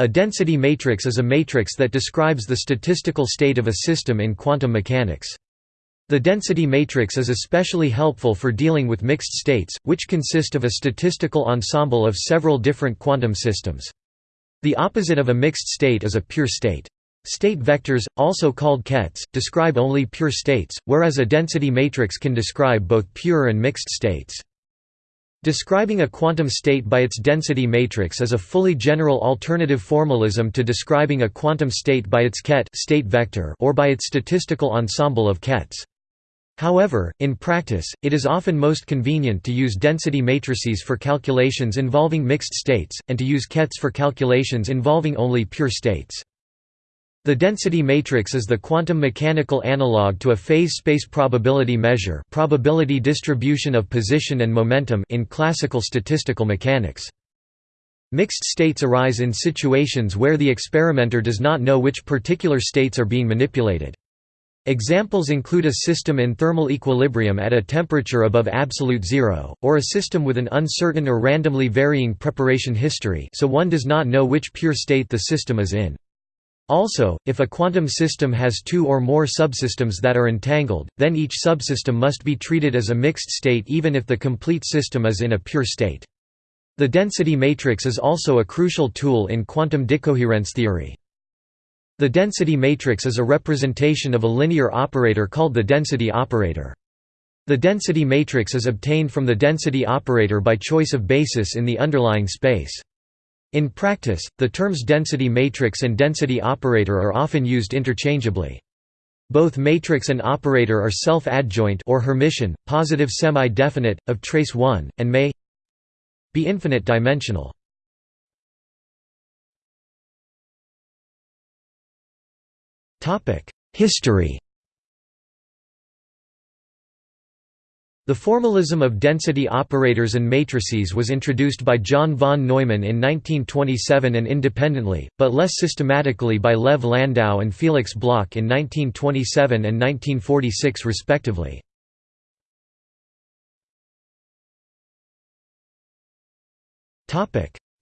A density matrix is a matrix that describes the statistical state of a system in quantum mechanics. The density matrix is especially helpful for dealing with mixed states, which consist of a statistical ensemble of several different quantum systems. The opposite of a mixed state is a pure state. State vectors, also called kets, describe only pure states, whereas a density matrix can describe both pure and mixed states. Describing a quantum state by its density matrix is a fully general alternative formalism to describing a quantum state by its ket state vector or by its statistical ensemble of kets. However, in practice, it is often most convenient to use density matrices for calculations involving mixed states, and to use kets for calculations involving only pure states. The density matrix is the quantum mechanical analog to a phase space probability measure probability distribution of position and momentum in classical statistical mechanics. Mixed states arise in situations where the experimenter does not know which particular states are being manipulated. Examples include a system in thermal equilibrium at a temperature above absolute zero, or a system with an uncertain or randomly varying preparation history so one does not know which pure state the system is in. Also, if a quantum system has two or more subsystems that are entangled, then each subsystem must be treated as a mixed state even if the complete system is in a pure state. The density matrix is also a crucial tool in quantum decoherence theory. The density matrix is a representation of a linear operator called the density operator. The density matrix is obtained from the density operator by choice of basis in the underlying space. In practice, the terms density matrix and density operator are often used interchangeably. Both matrix and operator are self-adjoint or Hermitian, positive semi-definite, of trace 1, and may be infinite dimensional. History The formalism of density operators and matrices was introduced by John von Neumann in 1927 and independently, but less systematically by Lev Landau and Felix Bloch in 1927 and 1946 respectively.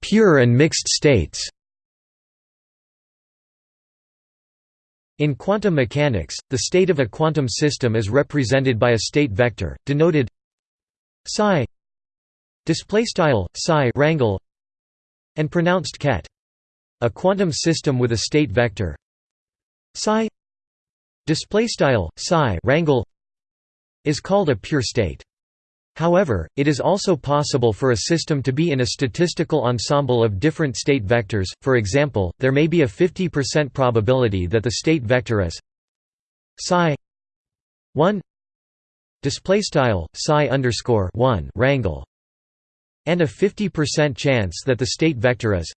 Pure and mixed states In quantum mechanics, the state of a quantum system is represented by a state vector, denoted psi display style psi rangle and pronounced ket. A quantum system with a state vector psi display style psi rangle is called a pure state. However, it is also possible for a system to be in a statistical ensemble of different state vectors, for example, there may be a 50% probability that the state vector is psi 1 display style psi underscore 1 rangle and a 50% chance that the state vector is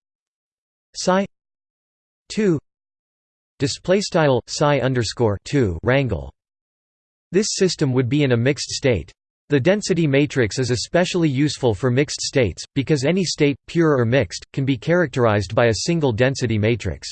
psi 2 display style psi underscore 2 rangle this system would be in a mixed state the density matrix is especially useful for mixed states, because any state, pure or mixed, can be characterized by a single density matrix.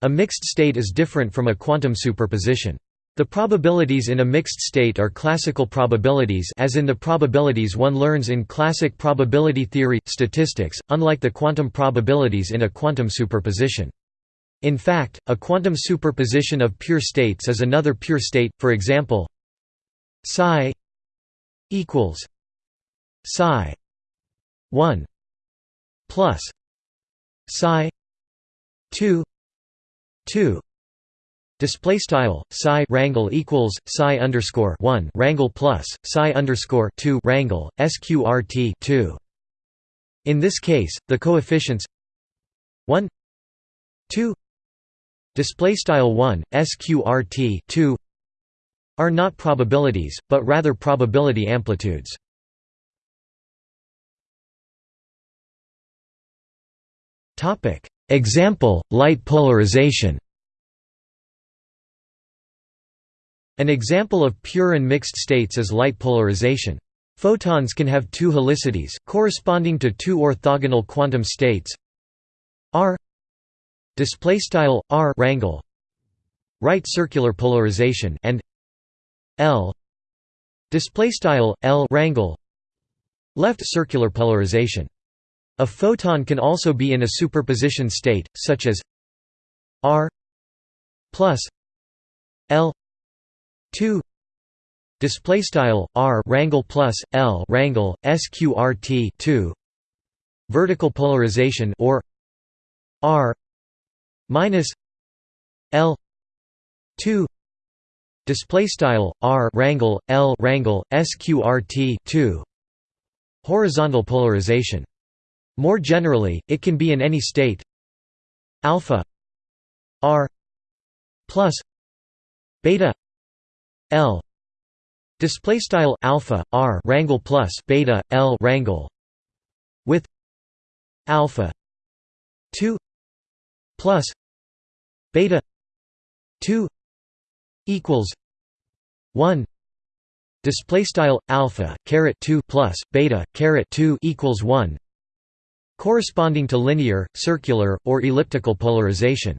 A mixed state is different from a quantum superposition. The probabilities in a mixed state are classical probabilities as in the probabilities one learns in classic probability theory, statistics, unlike the quantum probabilities in a quantum superposition. In fact, a quantum superposition of pure states is another pure state, for example psi equals psi 1 plus psi 2 2 Display style psi rangle equals psi underscore one rangle plus psi underscore two rangle sqrt two. In this case, the coefficients one two display style one sqrt two are not probabilities, but rather probability amplitudes. Example, light polarization An example of pure and mixed states is light polarization. Photons can have two helicities, corresponding to two orthogonal quantum states r r rangle right circular polarization and L. Display style L rangle left circular polarization. A photon can also be in a superposition state, such as r plus l 2 display style r rangle plus l rangle sqrt 2 vertical polarization or r minus l 2 display style r rangle l rangle sqrt 2 horizontal polarization. More generally it can be in any state. Alpha. R. Plus. Beta. L. Display style alpha r rangle plus beta l rangle with. Alpha. 2 plus. Beta. 2 equals 1 display style alpha caret 2 plus beta caret 2 equals 1 corresponding to linear circular or elliptical polarization.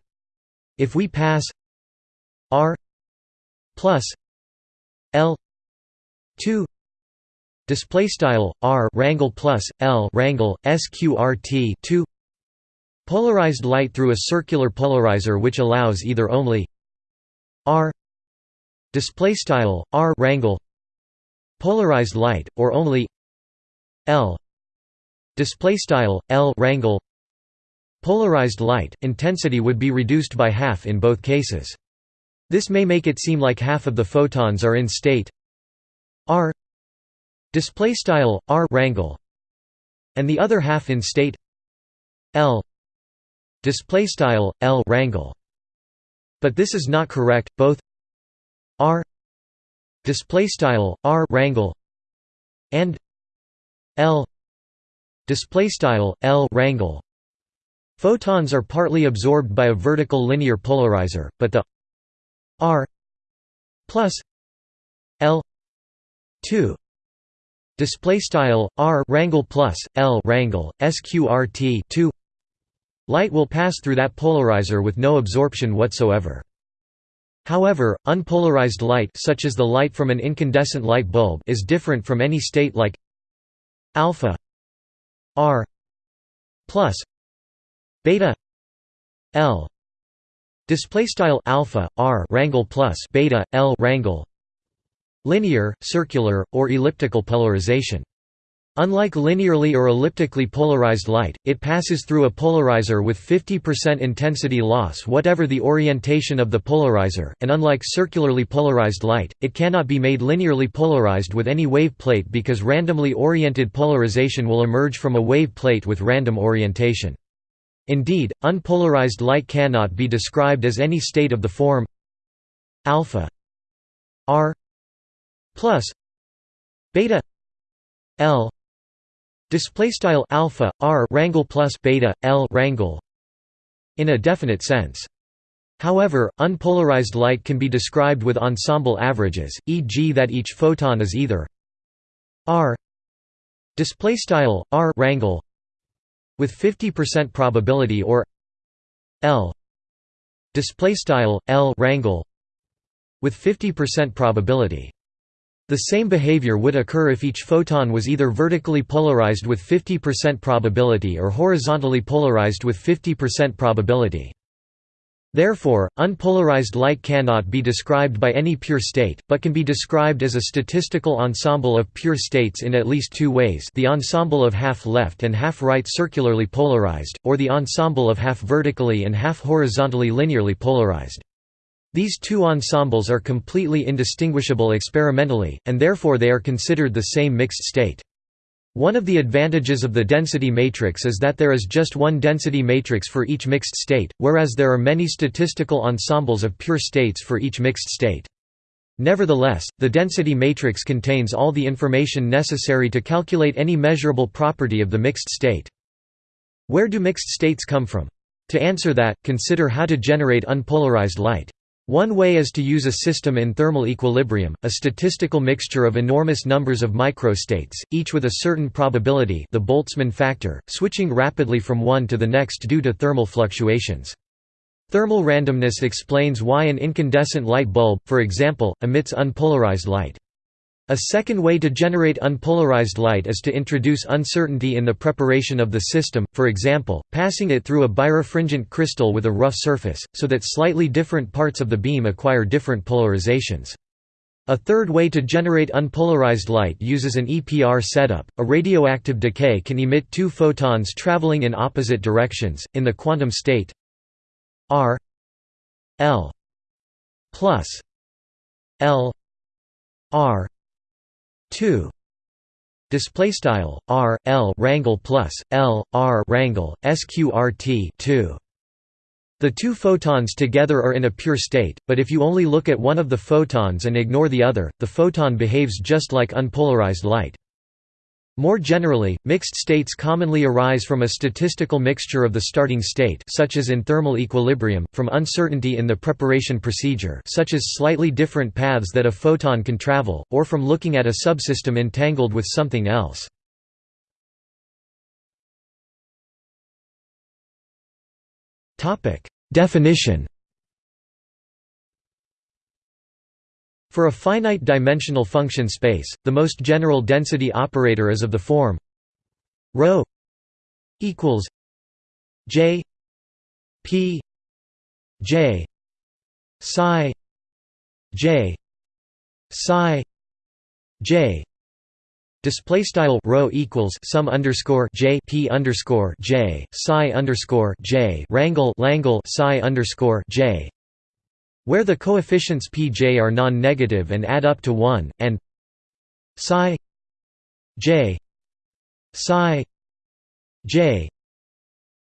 If we pass r plus l 2 display style r rangle plus l rangle sqrt 2 polarized light through a circular polarizer which allows either only r display style r rangle polarized light or only l display style l rangle polarized light intensity would be reduced by half in both cases. This may make it seem like half of the photons are in state r display style r rangle and the other half in state l display style l rangle but this is not correct both r display style r rangle and l display style l rangle photons are partly absorbed by a vertical linear polarizer but the r plus l 2 display style r rangle plus l rangle sqrt 2 light will pass through that polarizer with no absorption whatsoever however unpolarized light such as the light from an incandescent light bulb is different from any state like alpha r plus beta l display style alpha r rangle plus beta l rangle linear, circular, or elliptical polarization. Unlike linearly or elliptically polarized light, it passes through a polarizer with 50% intensity loss whatever the orientation of the polarizer, and unlike circularly polarized light, it cannot be made linearly polarized with any wave plate because randomly oriented polarization will emerge from a wave plate with random orientation. Indeed, unpolarized light cannot be described as any state of the form alpha r plus beta L display style alpha r rangle plus beta L rangle in a definite sense. However, unpolarized light can be described with ensemble averages, e.g. that each photon is either r display style r rangle with 50% probability or L display style L rangle with 50% probability. The same behavior would occur if each photon was either vertically polarized with 50% probability or horizontally polarized with 50% probability. Therefore, unpolarized light cannot be described by any pure state, but can be described as a statistical ensemble of pure states in at least two ways the ensemble of half left and half right circularly polarized, or the ensemble of half vertically and half horizontally linearly polarized. These two ensembles are completely indistinguishable experimentally, and therefore they are considered the same mixed state. One of the advantages of the density matrix is that there is just one density matrix for each mixed state, whereas there are many statistical ensembles of pure states for each mixed state. Nevertheless, the density matrix contains all the information necessary to calculate any measurable property of the mixed state. Where do mixed states come from? To answer that, consider how to generate unpolarized light. One way is to use a system in thermal equilibrium, a statistical mixture of enormous numbers of microstates, each with a certain probability the Boltzmann factor, switching rapidly from one to the next due to thermal fluctuations. Thermal randomness explains why an incandescent light bulb, for example, emits unpolarized light. A second way to generate unpolarized light is to introduce uncertainty in the preparation of the system, for example, passing it through a birefringent crystal with a rough surface, so that slightly different parts of the beam acquire different polarizations. A third way to generate unpolarized light uses an EPR setup. A radioactive decay can emit two photons traveling in opposite directions, in the quantum state R L plus L R 2 display style r l rangle plus l r rangle sqrt 2 the two photons together are in a pure state, but if you only look at one of the photons and ignore the other, the photon behaves just like unpolarized light. More generally, mixed states commonly arise from a statistical mixture of the starting state such as in thermal equilibrium, from uncertainty in the preparation procedure such as slightly different paths that a photon can travel, or from looking at a subsystem entangled with something else. Definition For a finite dimensional function space, the most general density operator is of the form ρ equals j p j psi j psi j. Display style row equals sum underscore j p underscore j psi underscore j rangle langle psi underscore j where the coefficients pj are non-negative and add up to 1, and psi j psi j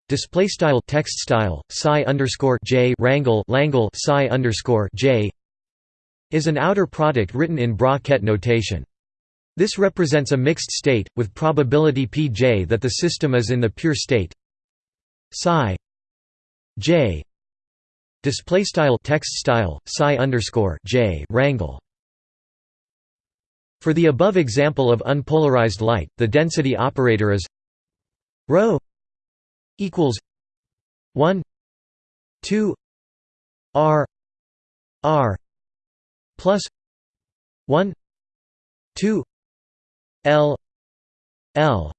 display style text style psi underscore j rangle langle psi underscore j is an outer product written in bra-ket notation. This represents a mixed state with probability pj that the system is in the pure state psi j Display style text style psi underscore j rangle. For the above example of unpolarized light, the density operator is rho equals one two r r plus one two l l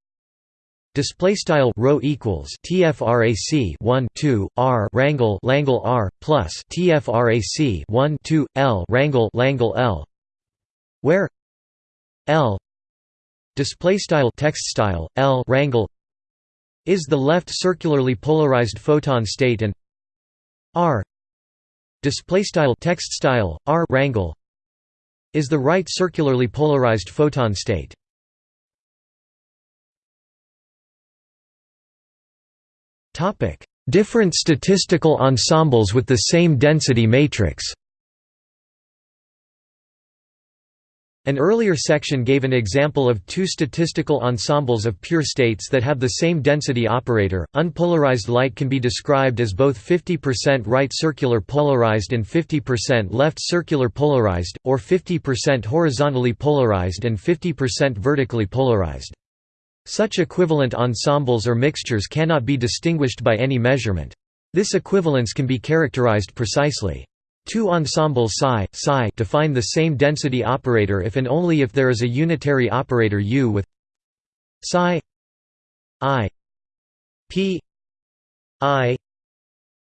Display style row equals tfrac 1 2 r rangle langle r plus tfrac 1 2 l rangle langle l, where l display style text style l rangle is the left circularly polarized photon state and r display style text style r rangle is the right circularly polarized photon state. Different statistical ensembles with the same density matrix An earlier section gave an example of two statistical ensembles of pure states that have the same density operator. Unpolarized light can be described as both 50% right circular polarized and 50% left circular polarized, or 50% horizontally polarized and 50% vertically polarized. Such equivalent ensembles or mixtures cannot be distinguished by any measurement. This equivalence can be characterized precisely. Two ensembles psi, psi define the same density operator if and only if there is a unitary operator U with psi i p i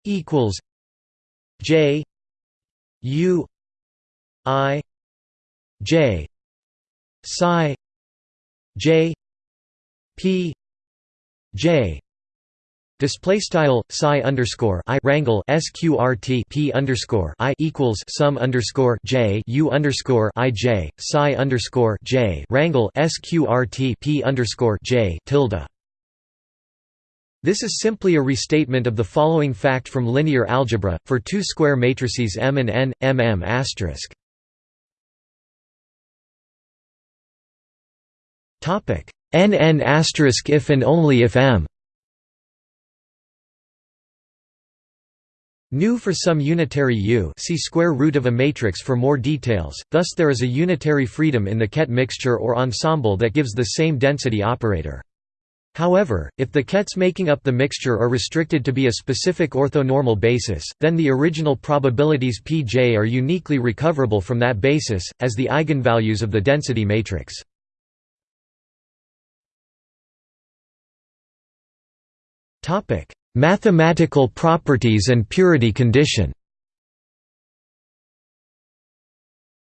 equals j u i j psi j P J Display style psi underscore i rangle sqrt p underscore i equals sum underscore j u underscore i j psi underscore j rangle sqrt p underscore j tilde. This is simply a restatement of the following fact from linear algebra for two square matrices M and N, M M asterisk. Topic n n if and only if m Nu for some unitary U see square root of a matrix for more details, thus there is a unitary freedom in the ket mixture or ensemble that gives the same density operator. However, if the kets making up the mixture are restricted to be a specific orthonormal basis, then the original probabilities Pj are uniquely recoverable from that basis, as the eigenvalues of the density matrix. Mathematical properties and purity condition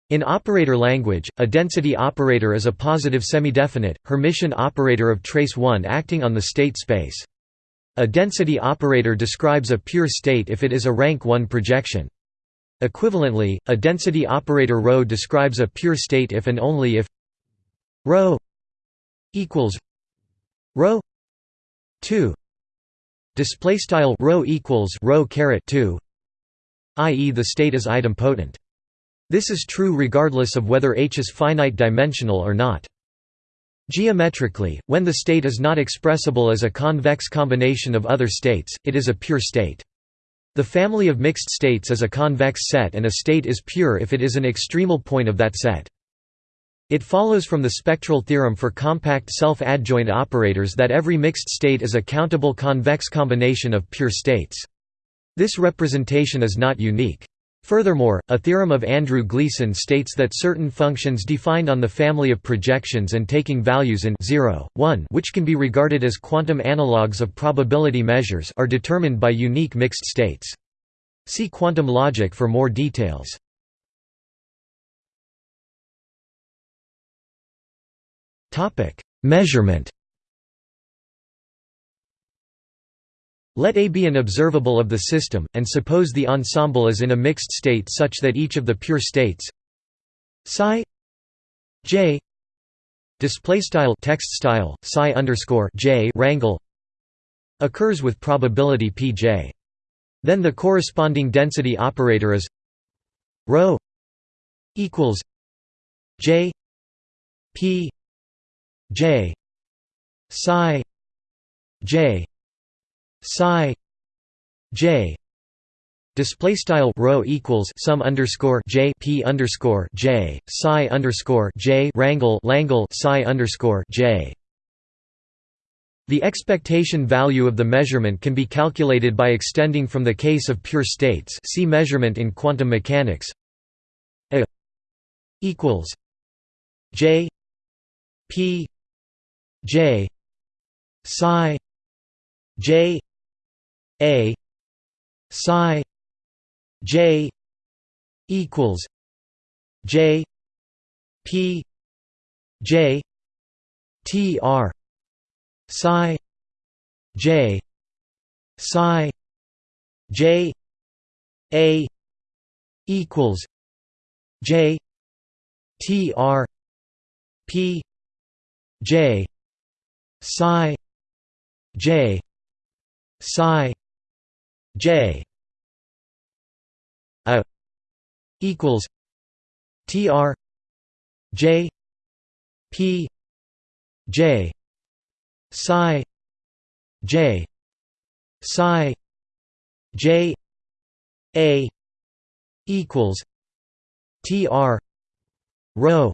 In operator language, a density operator is a positive semidefinite, Hermitian operator of trace 1 acting on the state space. A density operator describes a pure state if it is a rank 1 projection. Equivalently, a density operator ρ describes a pure state if and only if ρ equals ρ 2 display style ρ equals ρ caret 2 i.e. the state is idempotent. This is true regardless of whether H is finite dimensional or not. Geometrically, when the state is not expressible as a convex combination of other states, it is a pure state. The family of mixed states is a convex set and a state is pure if it is an extremal point of that set. It follows from the spectral theorem for compact self-adjoint operators that every mixed state is a countable convex combination of pure states. This representation is not unique. Furthermore, a theorem of Andrew Gleason states that certain functions defined on the family of projections and taking values in 0, 1 which can be regarded as quantum analogues of probability measures are determined by unique mixed states. See quantum logic for more details. Measurement Let A be an observable of the system, and suppose the ensemble is in a mixed state such that each of the pure states psi j display style text style psi underscore j wrangle occurs with probability pj. Then the corresponding density operator is rho equals j p j psi j psi j display style rho equals sum underscore j p underscore j psi underscore j wrangle langle psi underscore j. The expectation value of the measurement can be calculated by extending from the case of pure states. See measurement in quantum mechanics. A equals j p j psi j a psi j equals j p j t r psi j psi j a equals j t r p j psi j psi J a equals TR J P J psi J psi J A equals TR rho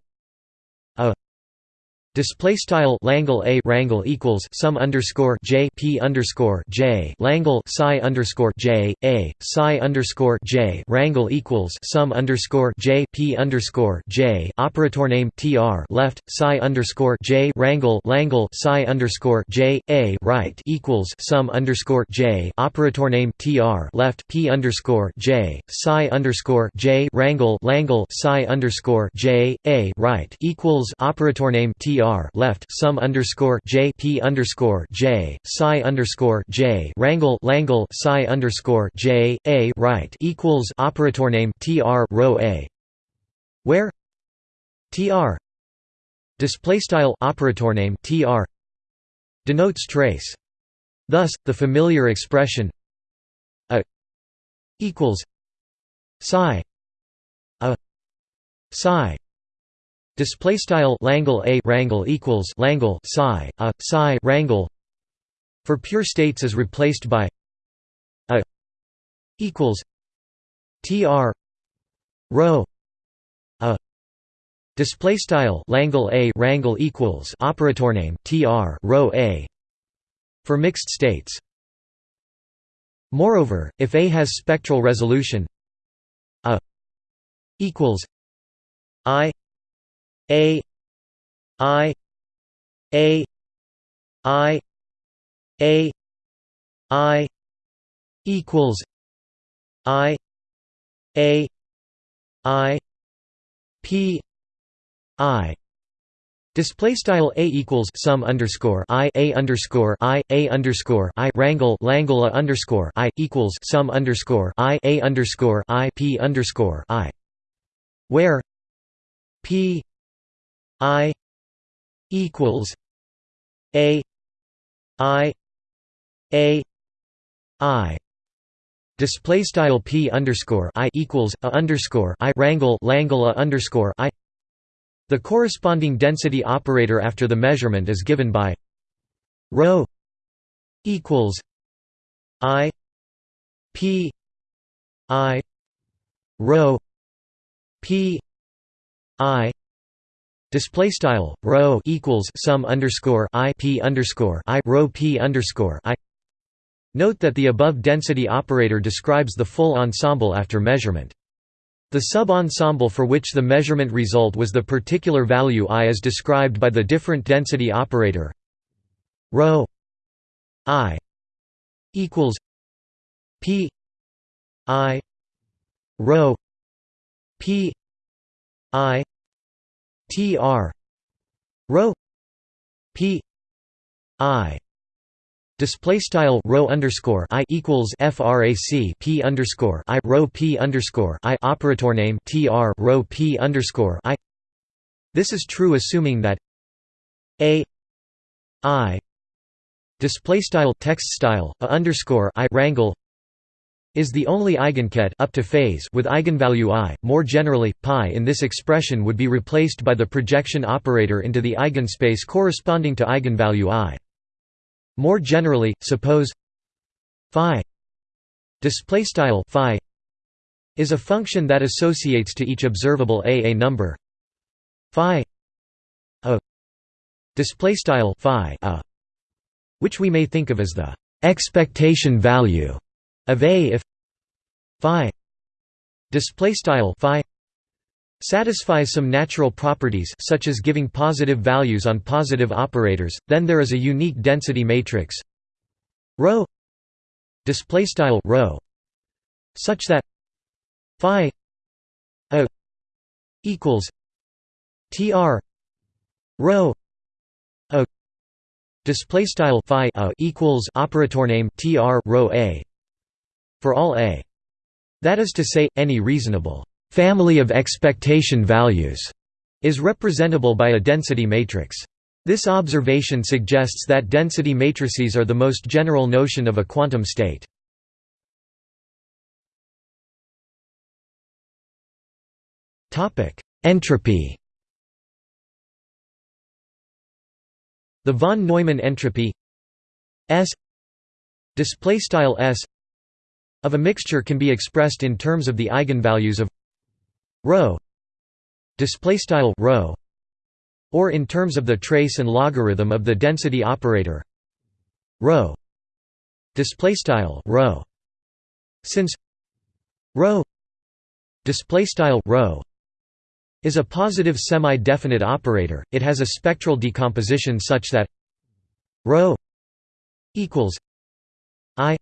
Display style Langle A wrangle equals sum underscore J P underscore J. Langle psi underscore J A psi underscore J. Wrangle equals sum underscore J P underscore J. Operator name TR left psi underscore J. Wrangle Langle psi underscore J A right equals sum underscore J. Operator name TR left P underscore J. Psi underscore J. Wrangle Langle psi underscore J A right equals operator name TR r left sum underscore j p underscore j psi underscore j wrangle langle psi underscore j a right equals operator name tr rho a, where? Tr display style operator name tr denotes trace. Thus, the familiar expression a equals psi a psi Display style Langle a wrangle equals Langle psi a psi wrangle for pure states is replaced by a equals tr rho a display style Langle a wrangle equals operator name tr rho a for mixed states. Moreover, if A has spectral resolution A equals I A I A I A I equals I A I P I. Display style a equals sum underscore i a underscore i a underscore i wrangle langle underscore i equals sum underscore i a underscore i p underscore i, where p i equals a i a i. Display style p underscore i equals a underscore i wrangle langle a underscore i. The corresponding density operator after the measurement is given by rho equals i p i rho p i display style rho equals sum underscore i p underscore i rho p underscore i. Note that the above density operator describes the full ensemble after measurement. The sub-ensemble for which the measurement result was the particular value i is described by the different density operator rho i equals p i rho p i tr rho p i Display style rho underscore i equals frac p underscore i rho p underscore i operator name tr rho p underscore i. This is true assuming that a i display style text style a underscore i wrangle is the only eigenket up to phase with eigenvalue i. More generally, pi in this expression would be replaced by the projection operator into the eigenspace corresponding to eigenvalue i. More generally, suppose phi display style phi is a function that associates to each observable a a number phi a display style phi a which we may think of as the expectation value of a if phi display style phi satisfies some natural properties such as giving positive values on positive operators, then there is a unique density matrix ρ display style ρ such that phi a equals tr rho a display style phi a equals operator name tr rho a for all a that is to say any reasonable family of expectation values is representable by a density matrix. This observation suggests that density matrices are the most general notion of a quantum state. Entropy The von Neumann entropy S display style S of a mixture can be expressed in terms of the eigenvalues of rho display style rho or in terms of the trace and logarithm of the density operator rho display style rho. Since rho display style rho is a positive semi-definite operator it has a spectral decomposition such that rho equals i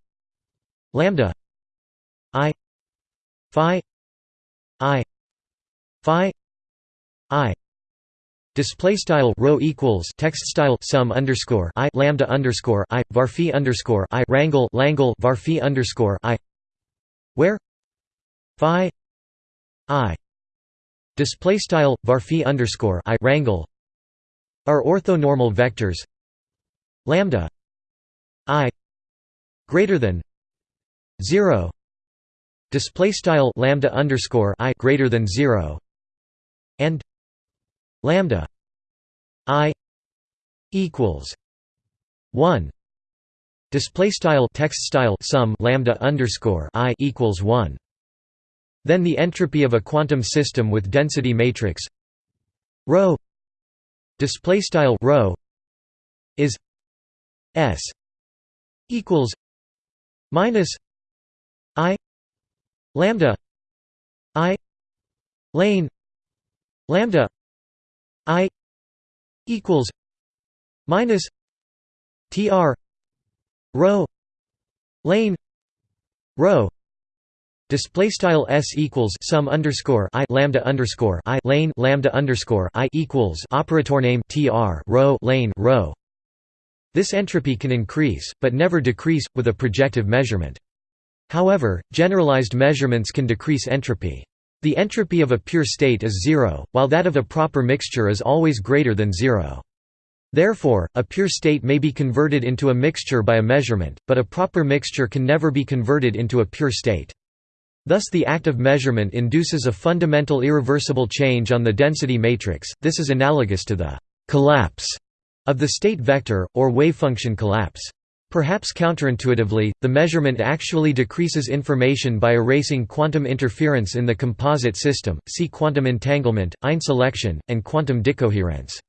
lambda i phi i phi i. Display style rho equals text style sum underscore i lambda underscore i var phi underscore i wrangle langle var phi underscore i. Where? Phi i. Display style var phi underscore i wrangle. Are orthonormal vectors. Lambda i greater than 0 display style lambda underscore i greater than 0 and lambda i equals 1 display style text style sum lambda underscore i equals 1 then the entropy of a quantum system with density matrix rho display style rho is s equals minus i lambda i lane lambda i equals minus tr rho lane rho Display style s equals sum underscore i lambda underscore i lane lambda underscore i equals operator name tr rho lane rho. This entropy can increase, but never decrease, with a projective measurement. However, generalized measurements can decrease entropy. The entropy of a pure state is zero, while that of a proper mixture is always greater than zero. Therefore, a pure state may be converted into a mixture by a measurement, but a proper mixture can never be converted into a pure state. Thus the act of measurement induces a fundamental irreversible change on the density matrix, this is analogous to the «collapse» of the state vector, or wavefunction collapse. Perhaps counterintuitively, the measurement actually decreases information by erasing quantum interference in the composite system, see quantum entanglement, einselection, and quantum decoherence.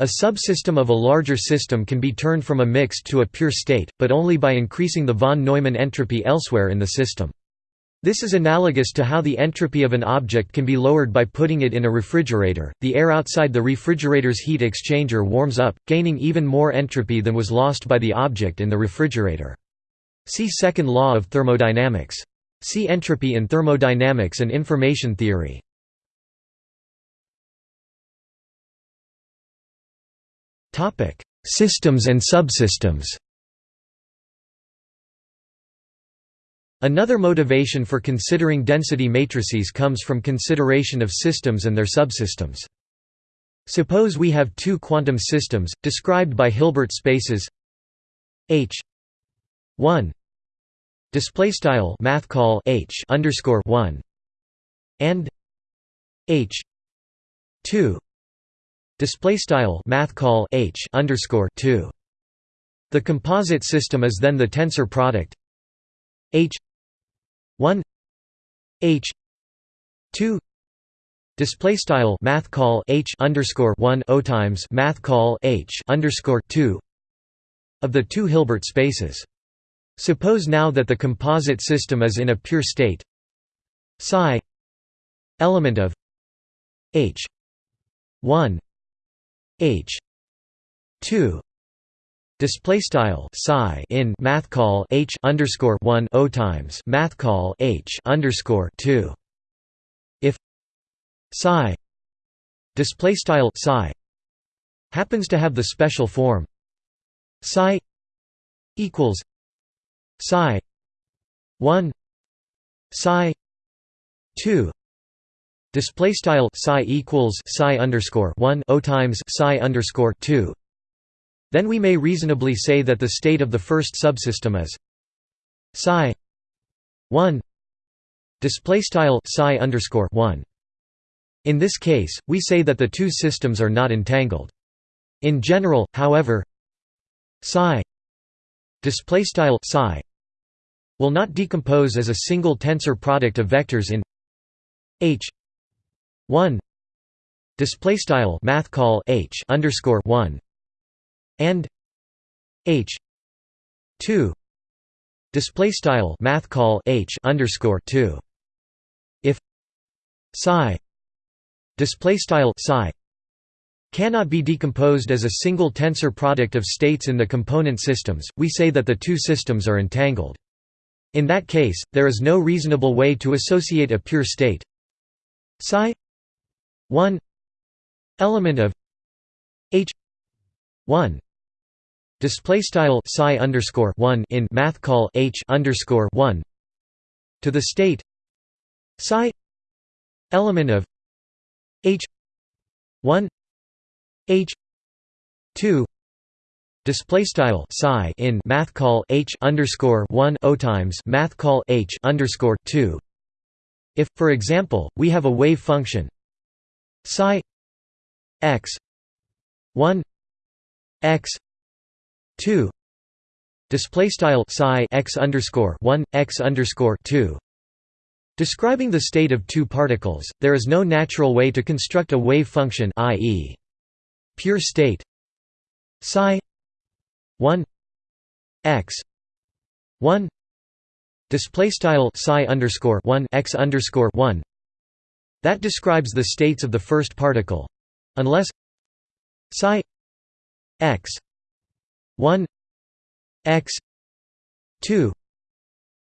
A subsystem of a larger system can be turned from a mixed to a pure state, but only by increasing the von Neumann entropy elsewhere in the system. This is analogous to how the entropy of an object can be lowered by putting it in a refrigerator. The air outside the refrigerator's heat exchanger warms up, gaining even more entropy than was lost by the object in the refrigerator. See second law of thermodynamics. See entropy in thermodynamics and information theory. Topic: Systems and subsystems. Another motivation for considering density matrices comes from consideration of systems and their subsystems. Suppose we have two quantum systems, described by Hilbert spaces H 1 display style math call H underscore 1 and H 2 display style math call H underscore 2 the composite system is then the tensor product H 1 h 2 display style math call h underscore 1 o times math call h underscore 2 of the two Hilbert spaces. Suppose now that the composite system is in a pure state psi element of h 1 h 2 Display style psi in math call h underscore one o times math call h underscore two. If psi display style psi happens to have the special form psi equals psi one psi two display style psi equals psi underscore one o times psi underscore two then we may reasonably say that the state of the first subsystem is psi 1 display style psi underscore 1 in this case we say that the two systems are not entangled. In general however psi display style psi will not decompose as a single tensor product of vectors in h 1 display style math call h underscore 1 and h 2 display style math call h underscore 2 if psi display style psi cannot be decomposed as a single tensor product of states in the component systems we say that the two systems are entangled. In that case there is no reasonable way to associate a pure state psi 1 element of h 1 display style psi underscore 1 in math call h underscore 1 to the state psi element of h 1 h 2 display style psi in math call h underscore 1 o times math call h underscore 2 if for example we have a wave function psi x 1 x 2 display style psi x underscore 1 x underscore 2 describing the state of two particles there is no natural way to construct a wave function i.e pure state psi 1 x 1 display style psi underscore 1 x underscore 1 that describes the states of the first particle. Unless psi x 1 x 2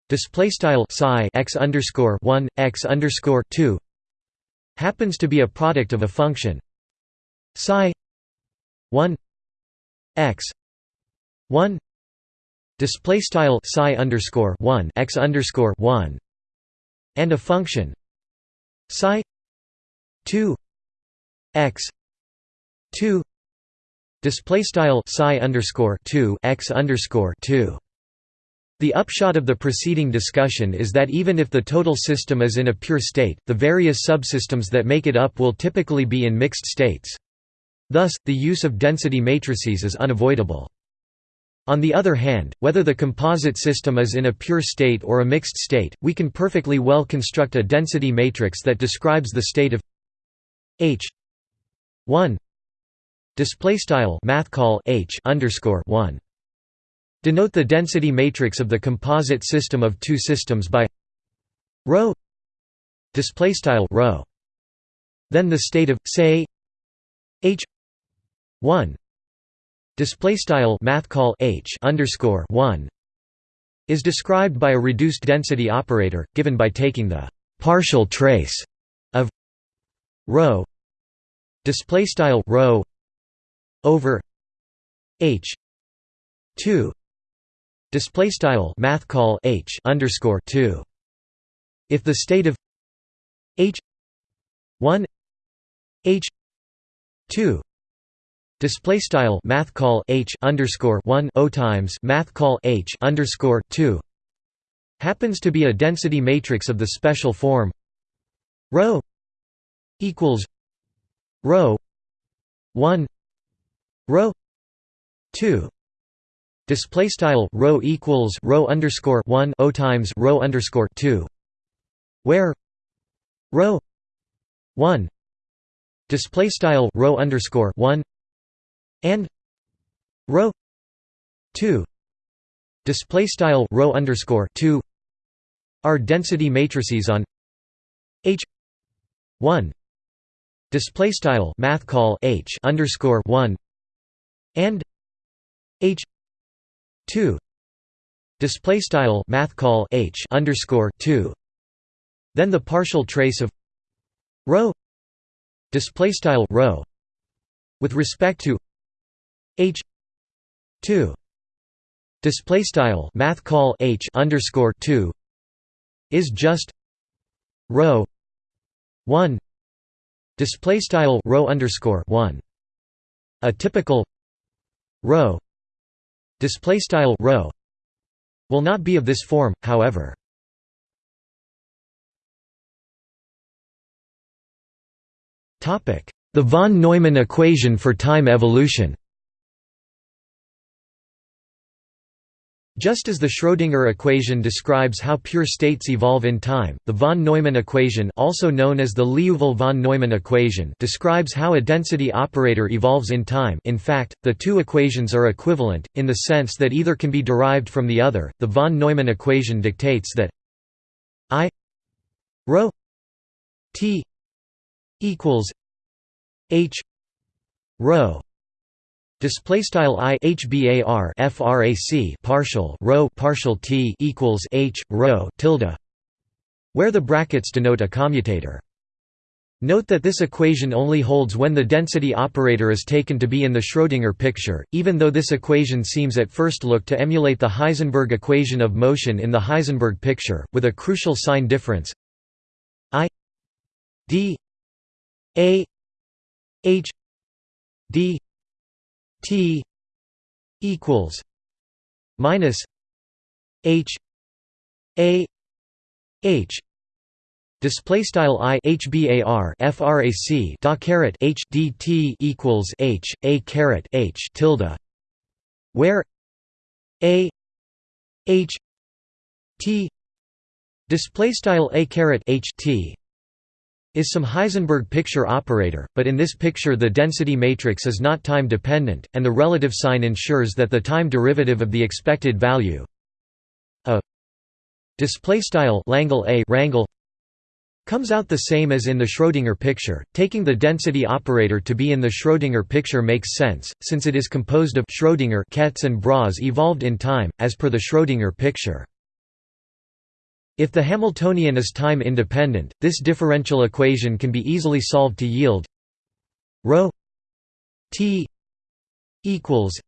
display style psi x underscore 1 x underscore 2 happens to be a product of a function psi 1 x 1 display style psi underscore 1 x underscore 1 and a function psi 2 x 2 display style psi underscore 2 x underscore 2 the upshot of the preceding discussion is that even if the total system is in a pure state, the various subsystems that make it up will typically be in mixed states. Thus, the use of density matrices is unavoidable. On the other hand, whether the composite system is in a pure state or a mixed state, we can perfectly well construct a density matrix that describes the state of H 1 display style math call H underscore 1 Denote the density matrix of the composite system of two systems by rho display style rho. Then the state of say h 1 display style math call h underscore 1 is described by a reduced density operator given by taking the partial trace of rho. Display style rho over h 2 display style math call h underscore 2 if the state of h 1 h 2 display style math call h underscore 1 o times math call h underscore 2 happens to be a density matrix of the special form rho equals rho 1 rho 2 Display style rho equals rho underscore one o times rho underscore two, where rho one. Display style rho underscore one. And rho two. Display style rho underscore two. Are density matrices on H one. Display style math call H underscore one and H 2 display style math call h underscore 2 then the partial trace of rho display style rho with respect to h 2 display style math call h underscore 2 is just rho 1 display style rho underscore 1 a typical rho display style rho will not be of this form however. Topic. The von neumann equation for time evolution Just as the Schrödinger equation describes how pure states evolve in time, the von Neumann equation also known as the Liouville-von Neumann equation describes how a density operator evolves in time in fact, the two equations are equivalent, in the sense that either can be derived from the other. The von Neumann equation dictates that I rho t equals h rho Display style i frac partial rho partial t equals h rho tilde, where the brackets denote a commutator. Note that this equation only holds when the density operator is taken to be in the Schrödinger picture, even though this equation seems at first look to emulate the Heisenberg equation of motion in the Heisenberg picture, with a crucial sign difference i d a h d T equals minus H A H display style i hbar frac da caret h equals h a caret h tilde where a h t display style a caret h t is some Heisenberg picture operator, but in this picture the density matrix is not time dependent, and the relative sign ensures that the time derivative of the expected value a wrangle comes out the same as in the Schrödinger picture. Taking the density operator to be in the Schrödinger picture makes sense, since it is composed of Schrödinger kets and Bras evolved in time, as per the Schrödinger picture. If the Hamiltonian is time independent, this differential equation can be easily solved to yield ρ t equals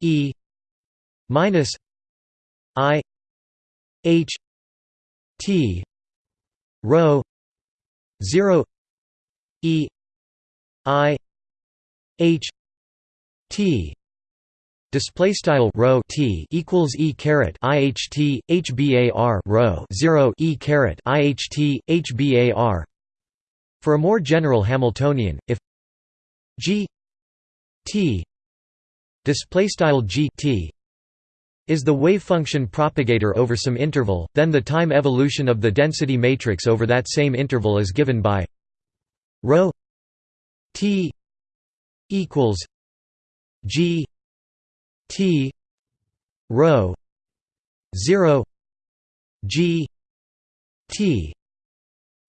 e minus i h t rho 0 e i h t Display style rho t equals e caret iht hbar rho zero e caret iht hbar. For a more general Hamiltonian, if g t display style g t is the wave function propagator over some interval, then the time evolution of the density matrix over that same interval is given by rho t equals g T rho 0 G T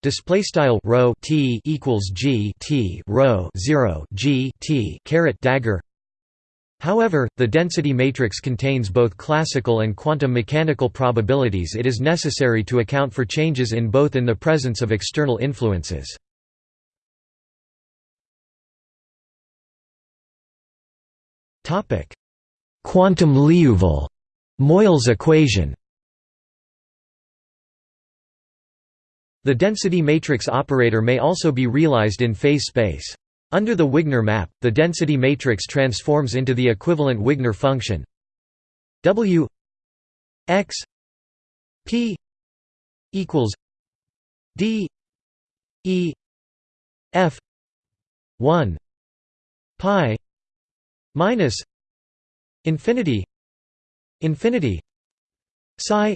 Display style rho t equals g t rho zero g t caret dagger. However, the density matrix contains both classical and quantum mechanical probabilities. It is necessary to account for changes in both in the presence of external influences. Topic: Quantum Liouville Moyal's equation The density matrix operator may also be realized in phase space. Under the Wigner map, the density matrix transforms into the equivalent Wigner function W x p equals d e f 1 pi minus infinity infinity psi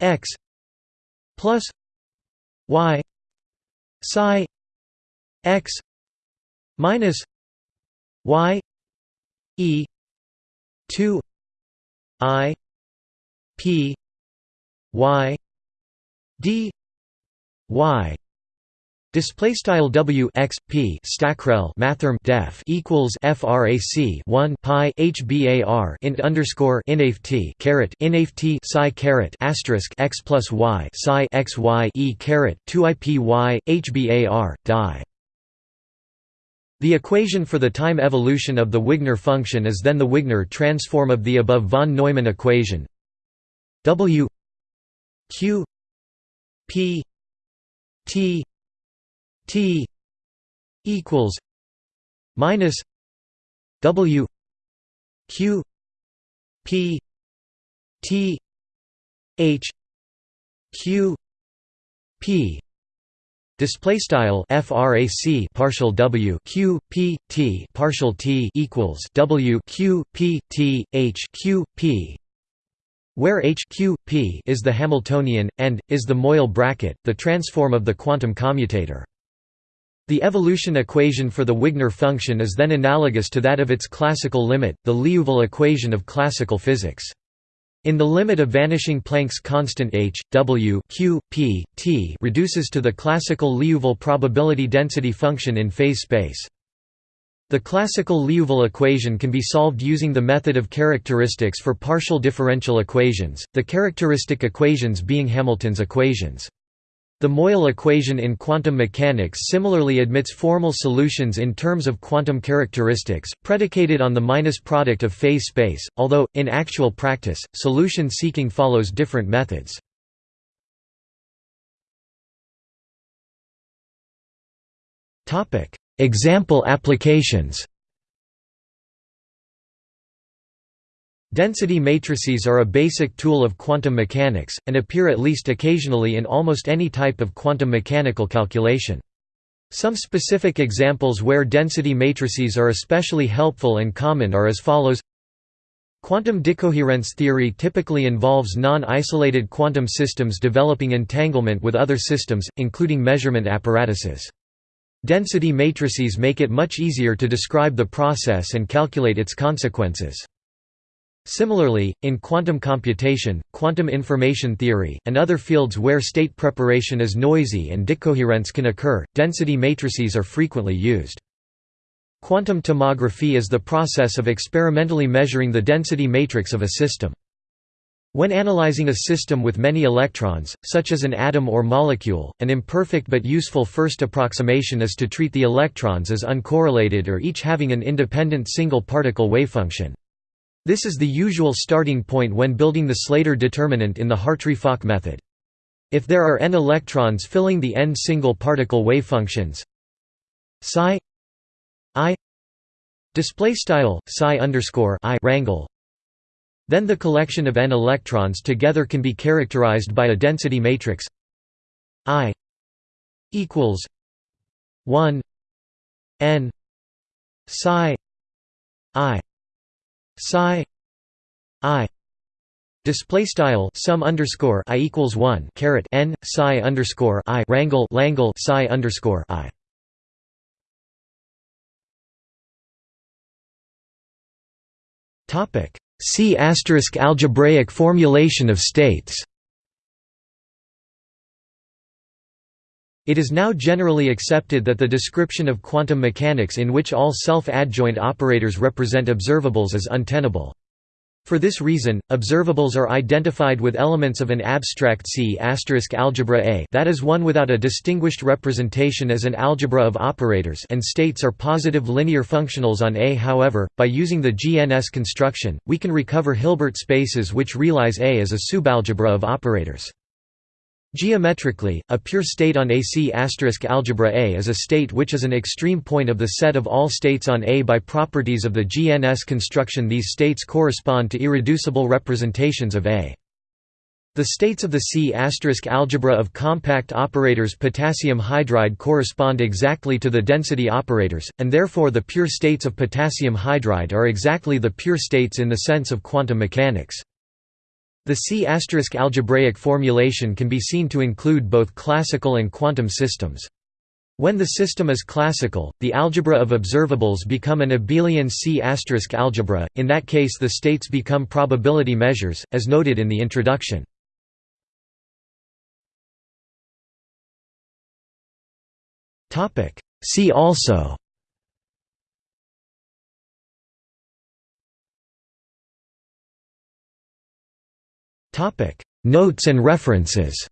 x plus y psi x minus y e 2 i p y d y Display style W x p stackrel mathrm def equals frac 1 pi hbar int underscore inaft caret inaft psi caret asterisk x plus y psi x y e caret 2 ipy hbar die. The equation for the time evolution of the Wigner function is then the Wigner transform of the above von Neumann equation W q p t T equals minus W Q P T H Q P Display style frac partial w q p t partial t equals w q p t h q p, where h q p is the Hamiltonian and is the Moyal bracket, the transform of the quantum commutator. The evolution equation for the Wigner function is then analogous to that of its classical limit, the Liouville equation of classical physics. In the limit of vanishing Planck's constant h, w q, p, t reduces to the classical Liouville probability density function in phase space. The classical Liouville equation can be solved using the method of characteristics for partial differential equations, the characteristic equations being Hamilton's equations. The Moyal equation in quantum mechanics similarly admits formal solutions in terms of quantum characteristics, predicated on the minus product of phase space, although, in actual practice, solution seeking follows different methods. Example applications Density matrices are a basic tool of quantum mechanics, and appear at least occasionally in almost any type of quantum mechanical calculation. Some specific examples where density matrices are especially helpful and common are as follows Quantum decoherence theory typically involves non-isolated quantum systems developing entanglement with other systems, including measurement apparatuses. Density matrices make it much easier to describe the process and calculate its consequences. Similarly, in quantum computation, quantum information theory, and other fields where state preparation is noisy and decoherence can occur, density matrices are frequently used. Quantum tomography is the process of experimentally measuring the density matrix of a system. When analyzing a system with many electrons, such as an atom or molecule, an imperfect but useful first approximation is to treat the electrons as uncorrelated or each having an independent single particle wavefunction. This is the usual starting point when building the Slater determinant in the Hartree-Fock method. If there are n electrons filling the n single particle wavefunctions psi i display style psi underscore i rangle then the collection of n electrons together can be characterized by a density matrix i equals 1 n psi i psi i display style sum underscore i equals 1 caret n psi underscore i rangle langle psi underscore i. Topic. See asterisk algebraic formulation of states It is now generally accepted that the description of quantum mechanics in which all self-adjoint operators represent observables is untenable. For this reason, observables are identified with elements of an abstract C algebra A that is one without a distinguished representation as an algebra of operators and states are positive linear functionals on A. However, by using the GNS construction, we can recover Hilbert spaces which realize A as a subalgebra of operators. Geometrically, a pure state on AC algebra A is a state which is an extreme point of the set of all states on A by properties of the GNS construction these states correspond to irreducible representations of A. The states of the C algebra of compact operators potassium hydride correspond exactly to the density operators, and therefore the pure states of potassium hydride are exactly the pure states in the sense of quantum mechanics. The C** algebraic formulation can be seen to include both classical and quantum systems. When the system is classical, the algebra of observables become an abelian C** algebra, in that case the states become probability measures, as noted in the introduction. See also Notes and references